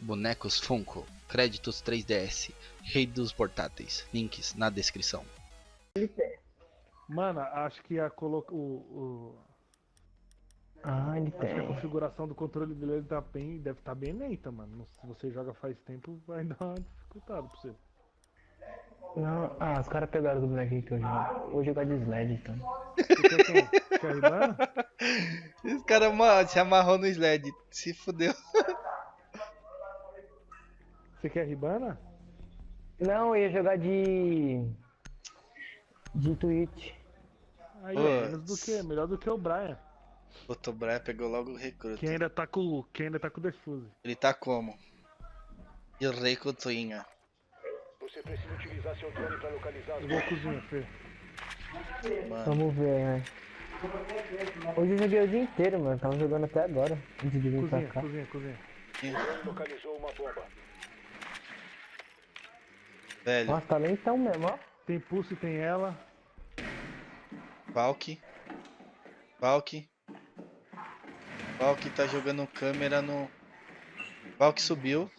bonecos Funko, créditos 3DS, rei dos portáteis, links na descrição. Mano, acho que a coloca o, o- Ah, ele acho que a tem. configuração do controle dele tá bem, deve estar bem lenta, mano. Se você joga faz tempo, vai dar uma dificuldade pra você. Não, ah, os caras pegaram do bonequinho que eu jogo. Vou jogar de sled então. Você quer quem? Quer Ribana? Esse cara ama- se amarrou no sled, se fudeu. Você quer Ribana? Não, eu ia jogar de. De Twitch. Aí, Pô, ó, menos do que, melhor do que o Brian. O Tobraia pegou logo o recruta. Quem ainda tá com, quem ainda tá com o Defuse. Ele tá como? E o rei Cotuinha. Você precisa utilizar seu drone para localizar as Eu vou cozinha, Fê. Mano, Vamos ver, né? Hoje eu joguei o dia inteiro, mano. Tava jogando até agora. Antes de vir pra Cozinha, cá. cozinha, cozinha. drone localizou uma bomba. Velho, Nossa, tá lentão mesmo, ó. Tem pulse, tem ela. Valk. Valk. Valk tá jogando câmera no. Valk subiu.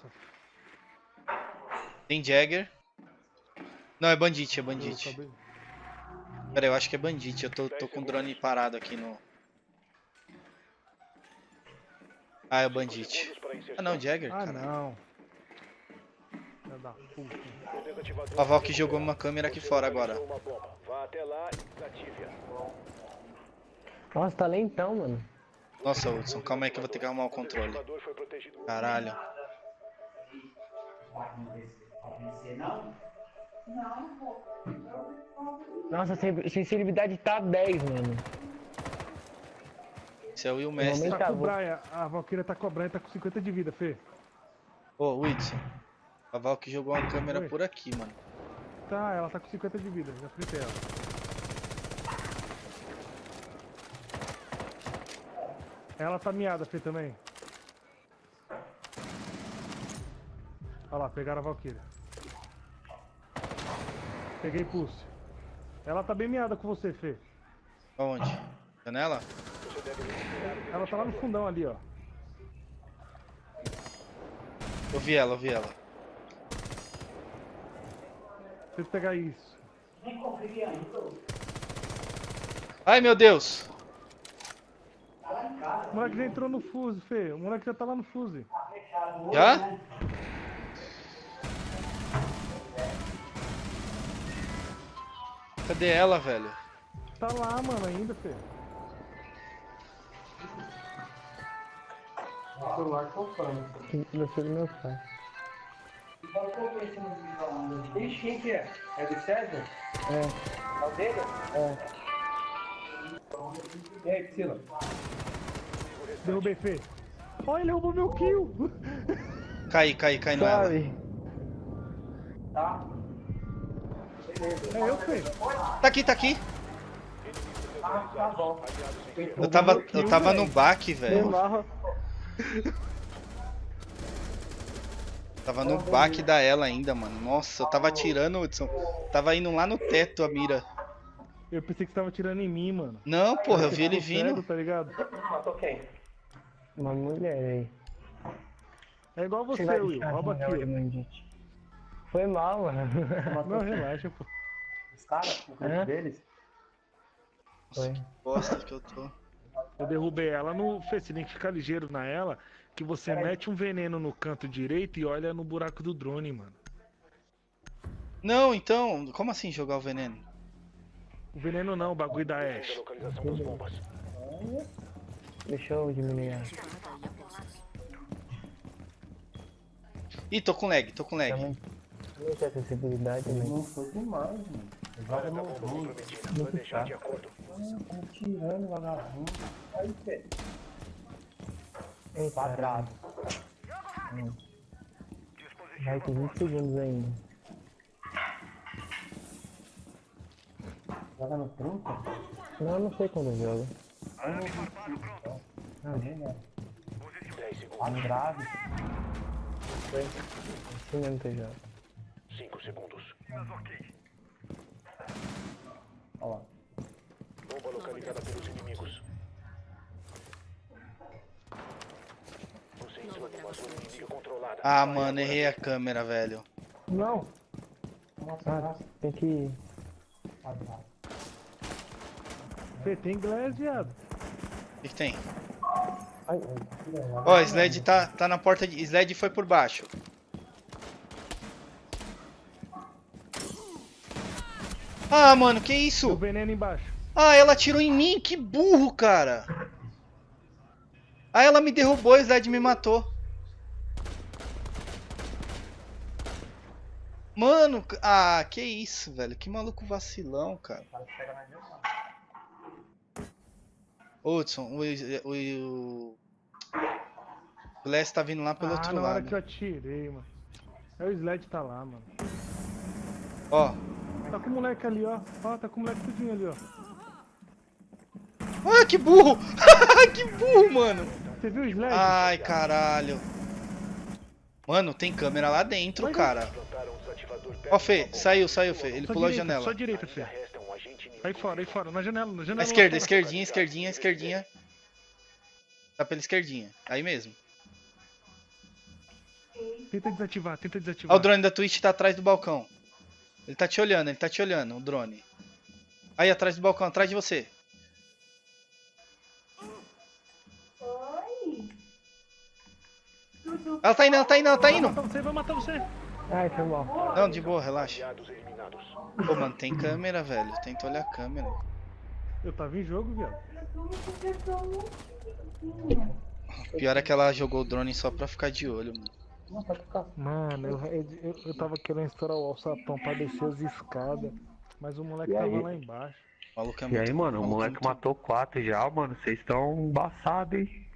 Tem Jagger. Não, é Bandit, é Bandit. Pera, eu acho que é Bandit. Eu tô, tô com o drone parado aqui no. Ah, é o Bandit. Ah, não, Jagger, Ah, cara. não. Filha da puta. A Valk jogou uma câmera aqui fora agora. Nossa, tá lentão, mano. Nossa, Hudson, calma aí que eu vou ter que arrumar o controle. Caralho. Nossa, a sen- sensibilidade tá 10, mano. Esse é o Will Mestre. Tá com o Brian. A Valkyria tá com o Brian, tá com 50 de vida, Fê. Ô, Whitson. A Valk jogou uma câmera Oi. por aqui, mano. Tá, ela tá com 50 de vida, já fritei ela. Ela tá miada, Fê, também. Olha lá, pegaram a Valkyria. Peguei pulse. Ela tá bem miada com você, Fê. Aonde? Janela? Ela tá lá no fundão ali, ó. Eu vi ela, eu vi ela. Preciso pegar isso. Ai, meu Deus! O moleque já entrou no fuse, Fê. O moleque já tá lá no fuse. Já? Cadê ela, velho? Tá lá, mano, ainda, Fê. Gostei do meu pai. Ixi, quem que é? É do César? É, É o dele? é. E aí, Priscila? Derrubei, Fê. Olha, ele roubou meu kill. Cai, cai, cai no ela. Tá? É eu, Fê. Tá aqui, tá aqui. Ah, tá bom. Eu tava, eu tava no baque, velho. Tava no baque da ela ainda, mano. Nossa, eu tava atirando, Hudson. Tava indo lá no teto a mira. Eu pensei que você tava tirando em mim, mano. Não, porra, eu vi ele vindo. Tá ligado? Matou quem? Uma mulher aí. É igual você, vai Will. Rouba aqui. Foi mal, mano. Não, relaxa, pô. Os caras? O canto Hã? deles? Foi. Bosta que eu tô. Eu derrubei ela no. Fê, você tem que ficar ligeiro na ela. Que você mete um veneno no canto direito e olha no buraco do drone, mano. Não, então, como assim jogar o veneno? O veneno não, o bagulho da Ash. Deixa eu diminuir a. Ih, tô com lag, tô com lag. Também. Também tem acessibilidade, né? Não foi demais, mano. Joga no ruim. Planejar de acordo. Tá tirando vagabundo. Aí, Fê. Ei, Quadrado. Hum. Vai ter 20 segundos ainda. Joga no 30? Não, eu não sei quando joga. Não, nem é. 10 segundos. Quadrado. Assim mesmo que eu jogo. 5 segundos. Olha lá. Bomba localizada pelos inimigos. Você em cima de uma Zona inimiga controlada. Ah, mano, errei a câmera, velho. Não. Ah, tem que. Fê, tem inglês, viado. O que, que tem? Ó, Sled tá, tá na porta de. Sled foi por baixo. Ah, mano, que O isso? veneno embaixo. Ah, ela atirou em mim, que burro, cara. Ah, ela me derrubou, o Sled me matou. Mano, ah, que isso, velho. Que maluco vacilão, cara. Ô, Hudson, o, o, o... o Glass tá vindo lá pelo ah, outro na hora lado. que eu atirei, mano. É o Sled tá lá, mano. Ó. Tá com o moleque ali, ó. Ó, tá com o moleque tudinho ali, ó. Ah, que burro! que burro, mano! Você viu o Sled? Ai, caralho. Mano, tem câmera lá dentro, Mas- cara. Ó, Fê, saiu, saiu, Fê. Ele só pulou a direita, janela. Só direita, Fê. Aí fora, aí fora. Na janela, na janela. Esquerda, fora. esquerdinha, esquerdinha, esquerdinha. Tá pela esquerdinha. Aí mesmo. Tenta desativar, tenta Ó, desativar. o drone da Twitch tá atrás do balcão. Ele tá te olhando, ele tá te olhando, o drone. Aí, atrás do balcão, atrás de você. Ela tá indo, ela tá indo, ela tá Vai indo. matar você, vai matar você. Ai, foi mal. Não, de boa, relaxa. Pô, mano, tem câmera, velho. Tenta olhar a câmera. Eu tava em jogo, viado. Pior é que ela jogou o drone só pra ficar de olho, mano. Mano, eu, eu, eu tava querendo estourar o alçapão pra descer as escadas. Mas o moleque tava lá embaixo. O maluco é E aí, mano, o moleque matou quatro já, mano. Vocês estão embaçados, hein?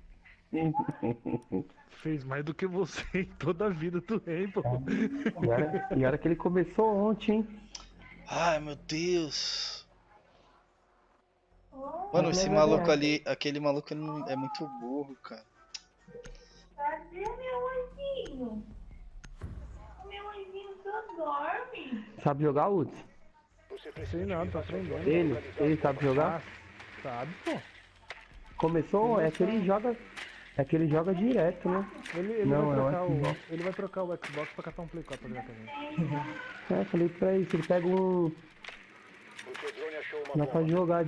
Fez mais do que você em toda a vida do rei, pô. E era, e era que ele começou ontem, hein? Ai, meu Deus. Mano, esse maluco é. ali, aquele maluco ele não- é muito burro, cara. Cadê meu anjinho? Meu anjinho só dorme. Sabe jogar, Uds? Sei não, tá aprendendo. drone Ele, ele sabe jogar? Ah, sabe, pô. Começou, é que ele joga. É que ele joga direto, né? Ele, ele Não, vai é o trocar o, Xbox. ele vai trocar o Xbox pra catar um Play 4 pra jogar também. É, falei pra ele, se ele pega um. O seu drone achou uma Dá pra jogar.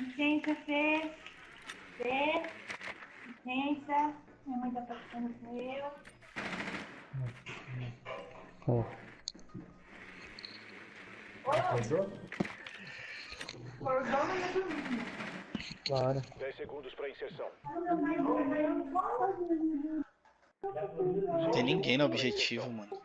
Licença, Fê. Fê. Licença. Minha mãe tá passando com eu. Ó. Cordão na minha Claro. 10 segundos para inserção. Não tem ninguém no objetivo, mano.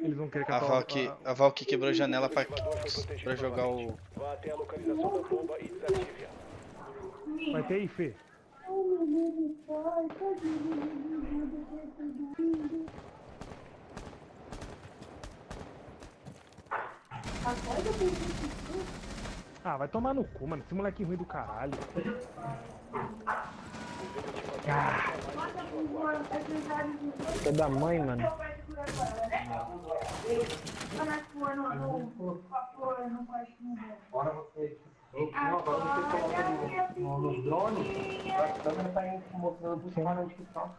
Eles vão querer A Valk, o... a Valk quebrou a janela pra, pra jogar o. Vá até a localização da bomba e desative-a. Vai ter aí, Fê. Ah, vai tomar no cu, mano. Esse moleque ruim do caralho. É da mãe, mano. Agora você. Não, agora você coloca no, no, nos drones. A câmera tá mostrando que tá.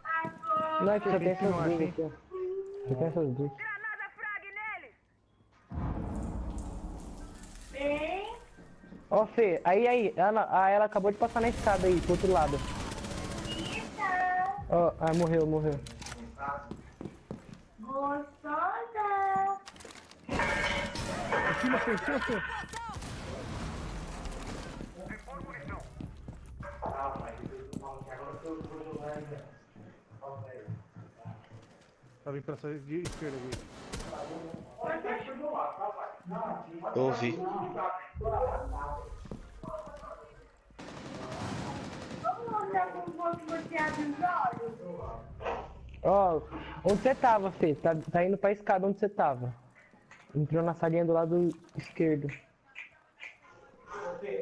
Não, é que só tem essas duas aqui, ó. Só tem essas duas. Ó, Fê, aí, aí, ela, ah, ela acabou de passar na escada aí, pro outro lado. Ó, ah, morreu, morreu. gostosa. Cima, Fê, cima, Fê. Tá vindo pra essa de esquerda aqui. Eu ouvi. Ó, onde você tava, Fê? Tá, tá indo pra escada onde você tava. Entrou na salinha do lado esquerdo.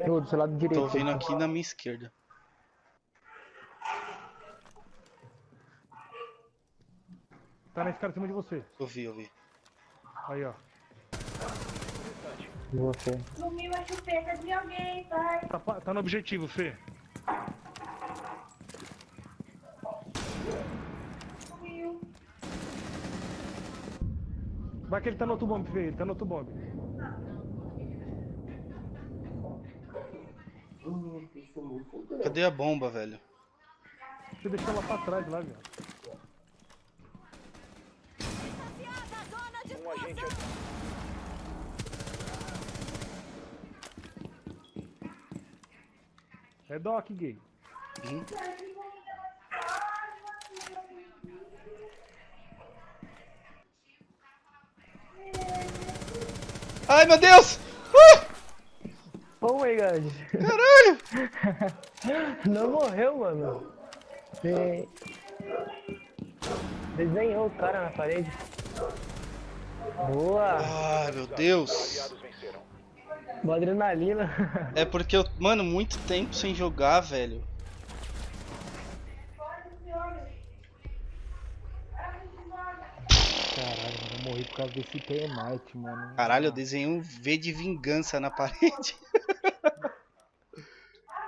Ou do seu lado direito. Tô ouvindo aqui na minha esquerda. Tá na escada em cima de você. Ouvi, ouvi. Aí, ó. Você. Sumiu a chupeta de alguém, pai. Tá, tá no objetivo, Fê. Sumiu. Vai que ele tá no outro bomb, Fê. Ele tá no outro bomb. Cadê a bomba, velho? Você deixou ela pra trás lá, velho. Um agente aqui. É Doc, gay. Ai, meu Deus! Uh! Oh my god. Caralho! Não morreu, mano. Você desenhou o cara na parede. Boa! Ai, meu Deus! Boa adrenalina. É porque eu, mano, muito tempo sem jogar, velho. Caralho, mano, eu morri por causa desse termite, mano. Caralho, eu desenhei um V de vingança na parede.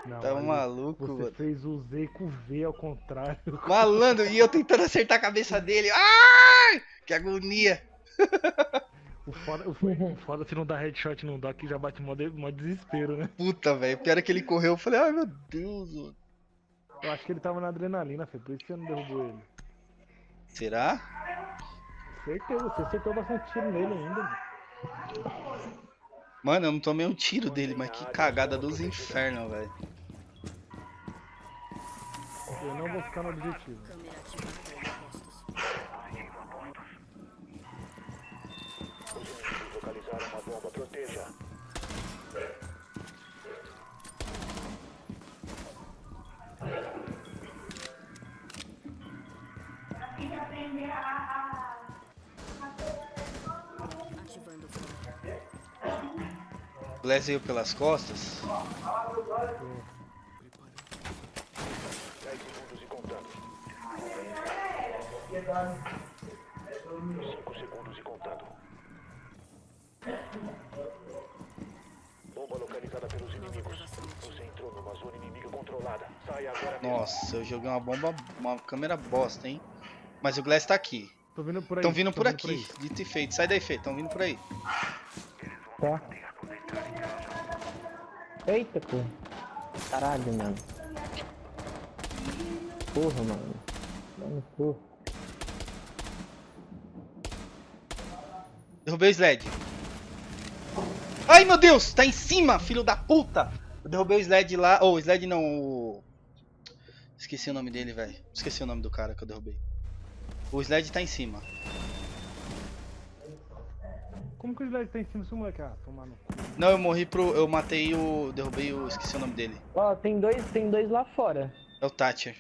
Não, Tá maluco, Você mano. fez o Z com o V ao contrário. Malandro, e eu tentando acertar a cabeça dele. Ai! Que agonia! O foda, o o foda se não dá headshot no Doc já bate mó, de- mó desespero, né? Puta, velho. Pior é que ele correu. Eu falei, ai meu Deus, mano. Eu acho que ele tava na adrenalina, Fê, por isso que você não derrubou ele. Será? Certeza, você acertou bastante tiro nele ainda, mano. Mano, eu não tomei um tiro dele, mas que cagada dos infernos, velho. Eu não vou ficar no objetivo. Câmera ativada em postos. Os localizaram uma bomba. Proteja. Veio pelas costas. 10 segundos contando. 5 segundos e contando. Localizada pelos inimigos. Você entrou numa zona inimiga controlada. Saia agora mesmo. Nossa, eu joguei uma bomba, uma câmera bosta, hein? Mas o Glass tá aqui. Tô vindo por aí. Estão vindo tô por aqui. aí. Dito e feito. Sai daí, Fê. Estão vindo por aí. Tá. Eita, pô. Caralho, mano. Porra, mano. Dá no cu. Derrubei o Sled. Ai, meu Deus! Tá em cima, filho da puta! Eu derrubei o Sled lá. Ou, oh, o Sled não, o... Esqueci o nome dele, velho. Esqueci o nome do cara que eu derrubei. O Sled tá em cima. Como que o Slide tá em cima desse moleque? Ah, tomar no cu. Não, eu morri pro... Eu matei o... Derrubei o... Esqueci o nome dele. Ó, tem dois, tem dois lá fora. É o Thatcher.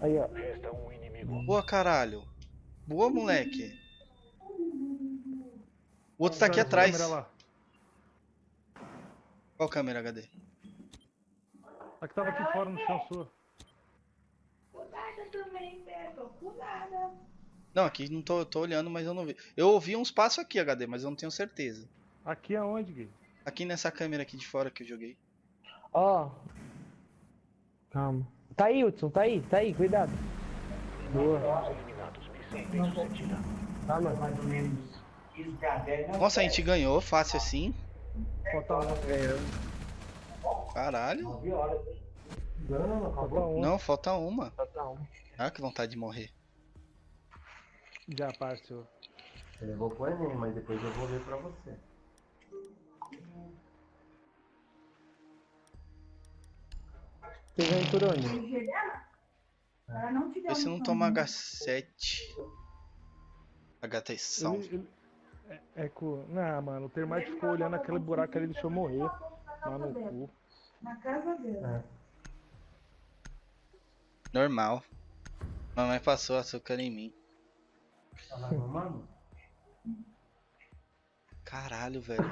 Aí, ó. Um. Boa, caralho. Boa, moleque. O outro tá aqui Câmera atrás. lá. Qual câmera, HD? A que tava aqui fora no chão sua. Cuidado também, Beto. Cuidado. Não, aqui não tô, tô olhando, mas eu não vi. Eu ouvi uns passos aqui, HD, mas eu não tenho certeza. Aqui aonde, gay? Aqui nessa câmera aqui de fora que eu joguei. Ó. Calma. Tá aí, Hudson, tá aí, tá aí, cuidado. Boa. Tá. Mais ou menos. Isso que a 10 não Nossa, a gente ganhou fácil assim. Falta um. Caralho. 9 horas. Não, Falta um. Uma. Um. Ah, que vontade de morrer. Já, parceiro. Eu levou pro Enem, mas depois eu vou ver pra você. Você vem por onde? Ela não te deu se não toma som. H7. HT Ele, ele... É, é com... Não, mano, o Termite ficou olhando aquele buraco ali e deixou eu morrer. Lá no cu. Na casa dela. Normal. Mamãe passou açúcar em mim. Tá lá mamando? Caralho, velho.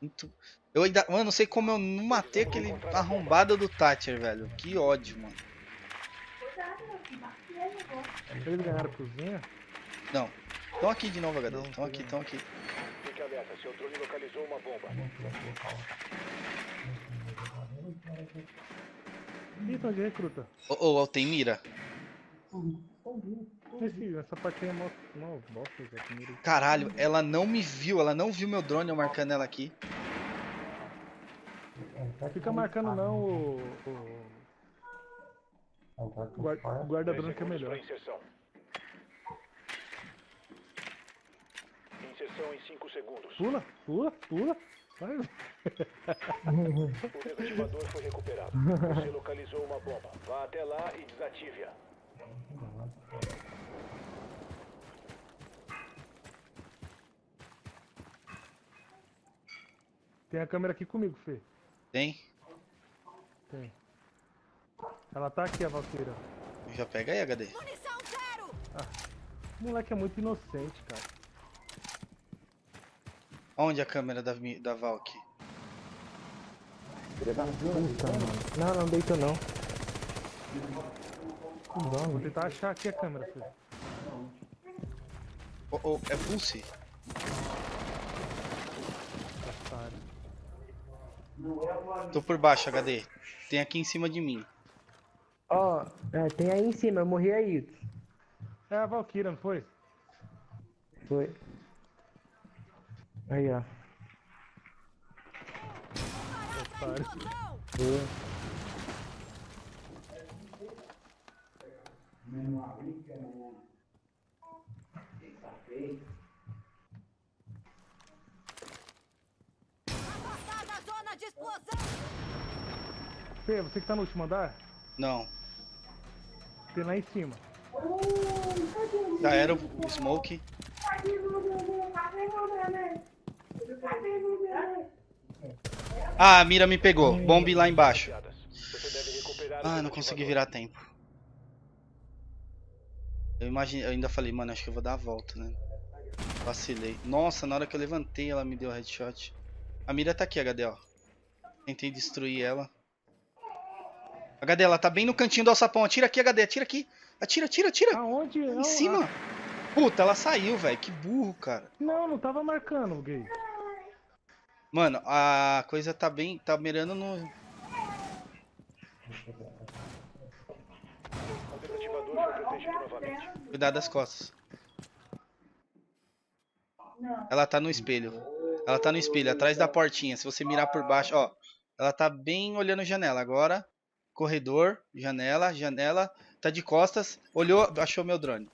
Muito. Eu ainda. Mano, não sei como eu não matei aquele arrombado do Thatcher, velho. Que ódio, mano. Eles ganharam a cozinha? Não. Estão aqui de novo, HD. Estão aqui, estão aqui. Fique alerta. Seu drone localizou uma bomba. Ih, tá de recruta. Ô, ô, ô, tem mira. Esse, essa parte aí é mó, bosta. Caralho, ela não me viu, ela não viu meu drone eu marcando ela aqui. Fica marcando não o. o... O guar- o guarda branco é melhor. Inserção. Em 5 segundos. Pula, pula, pula. Vai. O desativador foi recuperado. Você localizou uma bomba. Vá até lá e desative-a. Tem a câmera aqui comigo, Fê. Tem? Tem. Ela tá aqui, a Valkyria. Já pega aí, HD. Munição zero! O moleque é muito inocente, cara. Onde a câmera da, da Valk? Puta, mano. Não, não deitou não. Vou tentar achar aqui a câmera, Fê. Oh, oh, é Pulse? Tô por baixo, HD. Tem aqui em cima de mim. Ó, é, tem aí em cima, eu morri aí. É a Valkyria, não foi? Foi. Aí, ó. Otário. Foi. Tá na zona de explosão! Fê, você que tá no último andar? Não. Tem lá em cima. Já era o Smoke. Cadê meu bebê? Cadê meu bebê? Cadê meu bebê? Ah, a mira me pegou. Bombe lá embaixo. Ah, não consegui virar tempo. Eu imaginei, eu ainda falei, mano, acho que eu vou dar a volta, né? Vacilei. Nossa, na hora que eu levantei, ela me deu headshot. A mira tá aqui, HD, ó. Tentei destruir ela. HD, ela tá bem no cantinho do alçapão. Atira aqui, HD, atira aqui. Atira, atira, atira. Aonde? Em cima. Puta, ela saiu, velho. Que burro, cara. Não, não tava marcando, gay. Mano, a coisa tá bem. Tá mirando no. Cuidado das costas. Ela tá no espelho. Ela tá no espelho, atrás da portinha. Se você mirar por baixo, ó. Ela tá bem olhando janela. Agora, corredor, janela, janela. Tá de costas. Olhou, achou meu drone.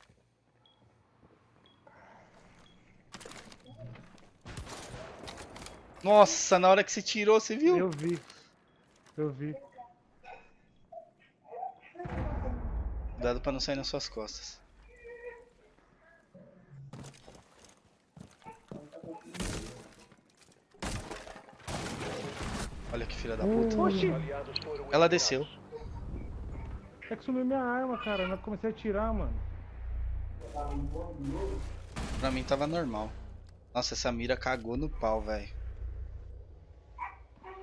Nossa, na hora que você tirou, você viu? Eu vi. Eu vi. Cuidado pra não sair nas suas costas. Olha que filha da puta. Oxi! Ela desceu. É que sumiu minha arma, cara. Eu comecei a atirar, mano. Pra mim tava normal. Nossa, essa mira cagou no pau, velho.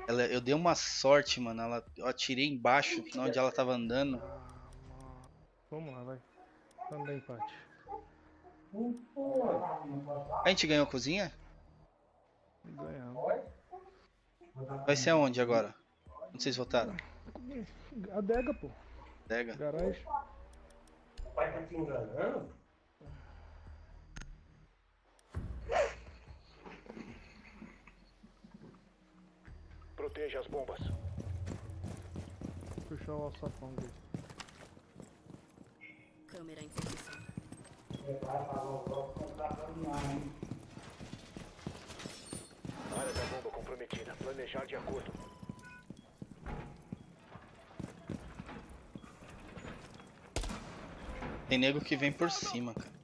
Ela, eu dei uma sorte, mano. Ela, eu atirei embaixo, onde ela tava andando. Vamos lá, vai. Vamos dar empate. A gente ganhou a cozinha? Ganhamos. Vai ser aonde agora? Sei se votaram. Adega, pô. Pega. Garagem. O pai tá te enganando? Proteja as bombas. Puxar o alçapão dele. Câmera em posição. Área da bomba comprometida. Planejar de acordo. Tem nego que vem por cima, cara.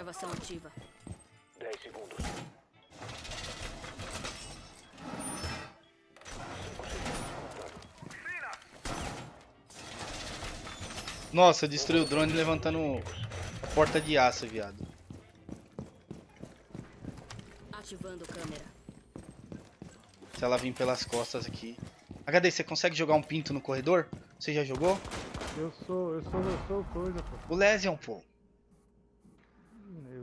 Gravação ativa. 10 segundos. Nossa, eu destruí o drone levantando a porta de aço, viado. Ativando câmera. Se ela vir pelas costas aqui. HD, você consegue jogar um pinto no corredor? Você já jogou? Eu sou, eu sou, eu sou coisa, pô. O Lesion, pô.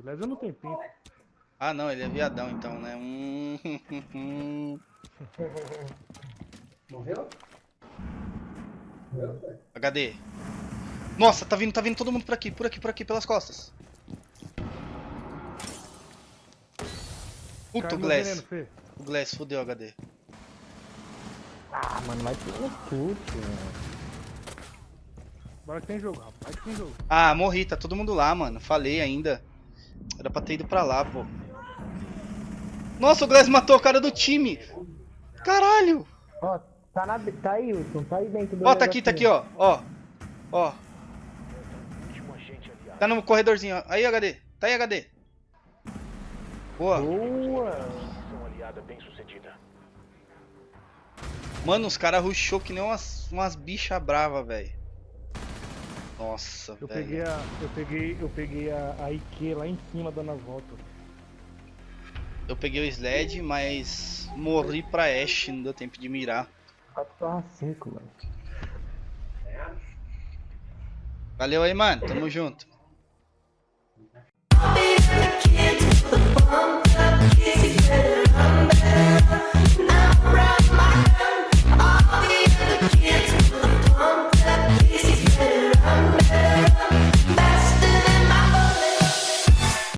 O Lesia não tem pinto. Ah, não, ele é viadão então, né? Hum, Morreu? Morreu, velho. HD. Nossa, tá vindo, tá vindo todo mundo por aqui, por aqui, por aqui, pelas costas. Puta, o Glass. veneno. O Glass, fudeu, HD. Ah, mano, vai tudo no chute, mano. Bora que tem jogo, rapaz, que tem jogo. Ah, morri, tá todo mundo lá, mano. Falei ainda. Era pra ter ido pra lá, pô. Nossa, o Glass matou o cara do time. Caralho. Ó, tá, na, tá aí, Wilson, tá aí dentro do. Ó, tá aqui, tá aqui, ó. Ó. Ó. Tá no corredorzinho, ó. Aí, HD. Tá aí, HD. Boa. Boa! Mano, os caras rushou que nem umas, umas bichas bravas, velho. Nossa, eu velho. Peguei a, eu peguei, eu peguei a, a Ike lá em cima dando a volta. Eu peguei o Sled, mas morri pra Ashe, não deu tempo de mirar. 4 mano. Valeu aí, mano. Tamo junto.